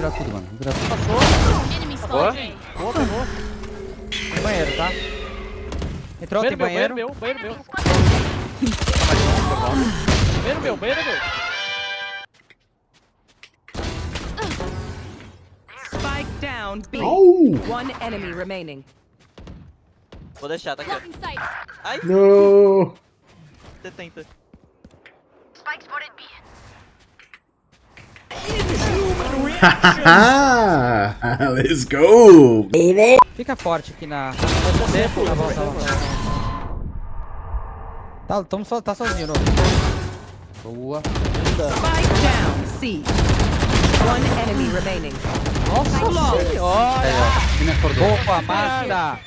virar tudo, mano. Vamos virar tudo. Enemy Boa. Boa, pegou. Tem banheiro, tá? Entrou, tem Banheiro banheiro. meu, banheiro meu, banheiro meu. Banheiro meu, banheiro meu. Spike down B. Oh! One enemy remaining. Vou deixar, tá aqui. Ai, No! você tenta. Let's go! Fica forte aqui na. Volta, volta. Tá, tamo so, tá sozinho, não. Boa. Spike down C. One enemy remaining. Ele acordou. Opa, massa!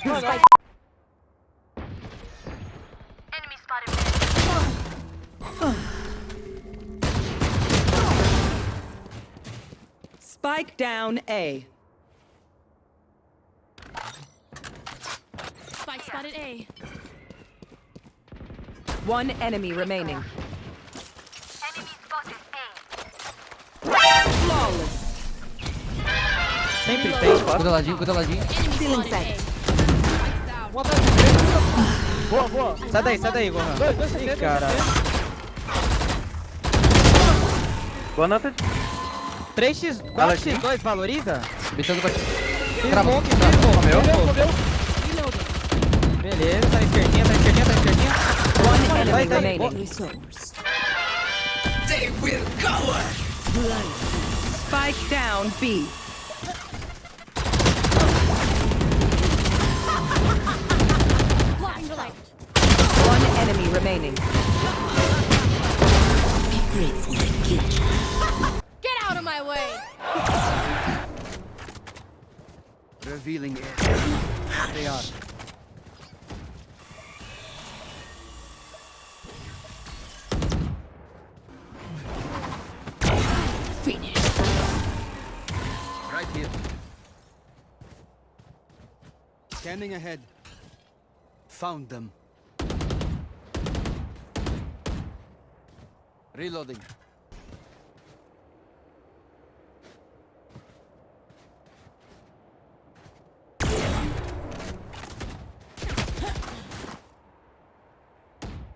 Spike down A. Spike spotted A. One enemy remaining. Sempre tem. Cuida ladinho, cuida ladinho. Enemy spotted A. Boa, boa. Sai daí, sai daí, Gohan. Dois, dois, dois, Ih, caralho. Boa nota. 3x, 4x2, valoriza? Bitando pra ti. Crava. Crava. Comeu, comeu. Beleza, tá esquerdinha, tá esquerdinha, tá esquerdinha. Vai, enemy vai. remaining. Spike down B. Revealing it. They are. Right here. Scanning ahead. Found them. Reloading.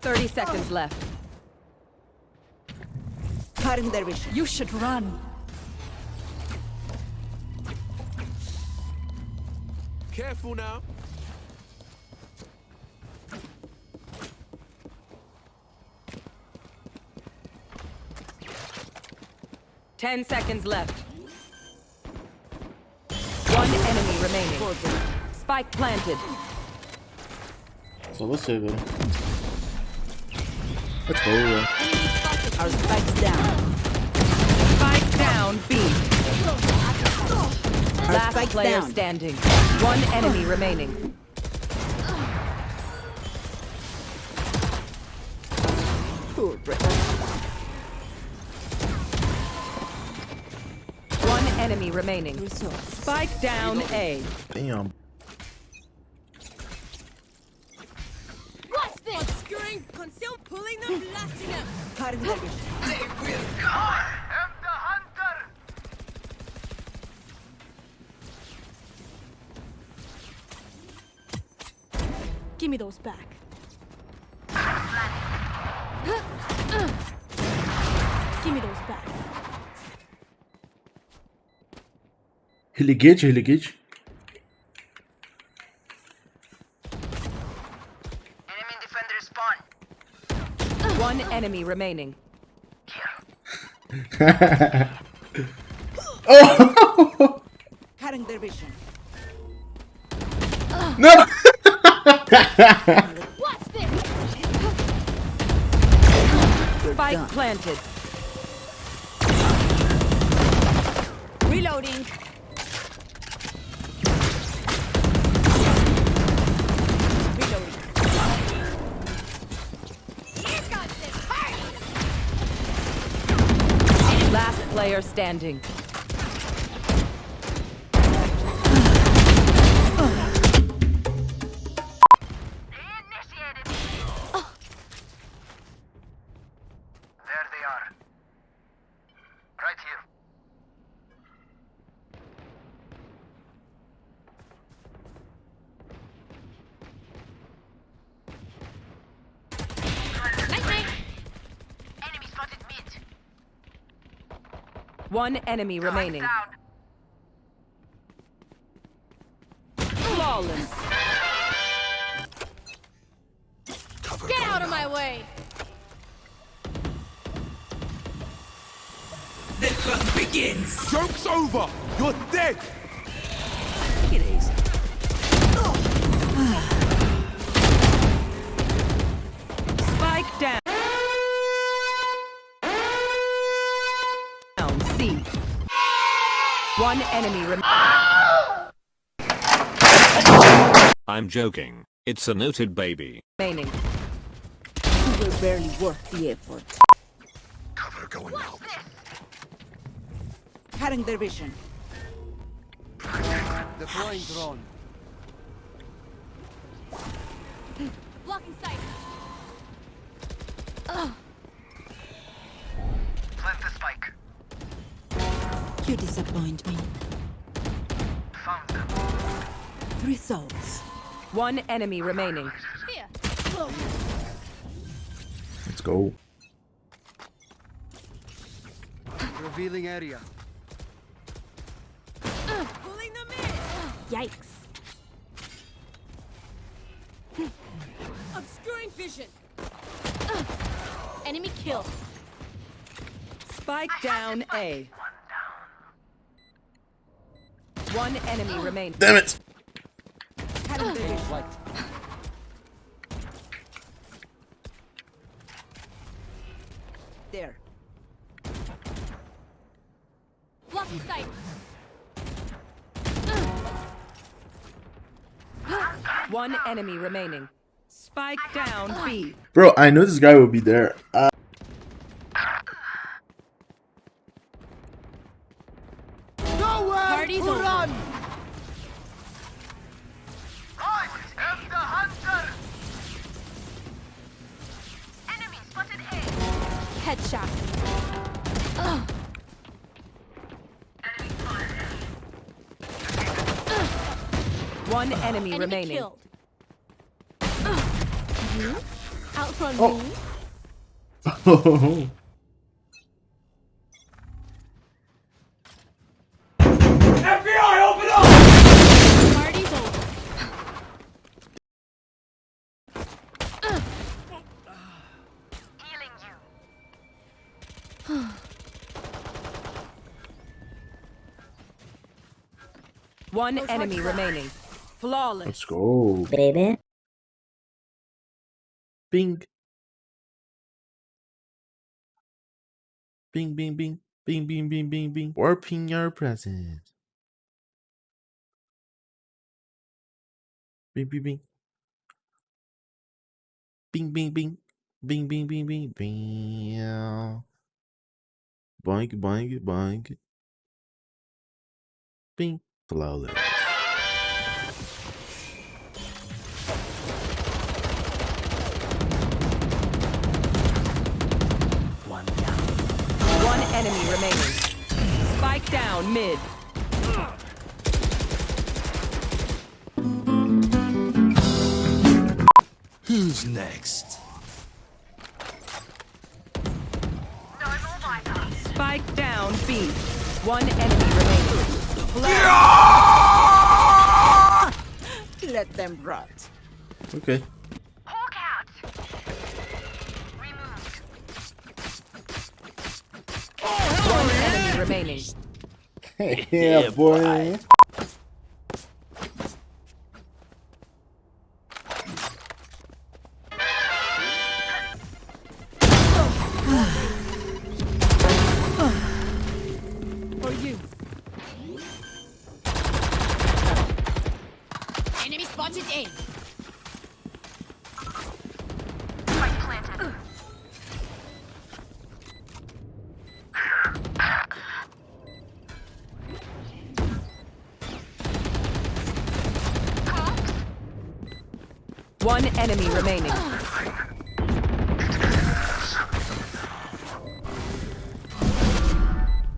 Thirty seconds left. Cutting their vision. You should run. Careful now. Ten seconds left. One enemy remaining. Spike planted. Só você, velho. Let's go. Uh. Our spikes down. Spike down B. Last player standing. One enemy remaining. One enemy remaining. Spike down A. Damn. Give me those back. Give me those back. Religate, religate. One enemy remaining. oh! Cutting their vision. No! Watch this. Spike planted. Reloading. Reloading. Here comes this. Hurry. Last player standing. One enemy remaining. Flawless. Get out of my way! This begins Joke's over. You're dead. Spike One enemy remaining. I'm joking. It's a noted baby. remaining. We're barely worth the effort. Cover going out. Cutting their vision. Deploying drone. Blocking sight. You disappoint me. Three souls. One enemy remaining. Here. Let's go. Revealing area. Pulling them in. Yikes. Obscuring vision. Enemy kill. Spike down A. One enemy remaining. Damn it! Cutting their vision. Light. There. Blocking sight. One enemy remaining. Spike down B. Bro, I knew this guy would be there. Uh, Party's to over. run! Headshot. One enemy, Enemy remaining. killed. You? Hmm? Outrun Oh. me? One enemy remaining. Flawless. let's go. Baby. Bing. Bing, bing, bing. Bing, bing, bing, bing, bing. Warping your present. Bing, bing, bing. Bing, bing, bing. Bing, bing, bing, bing, bing. Boink, boink, boink. Bing. Flawless. One enemy remaining. Spike down mid. Who's next? Spike down B. One enemy remaining. Let them rot. Okay. One enemy remaining. yeah, boy. For One enemy remaining.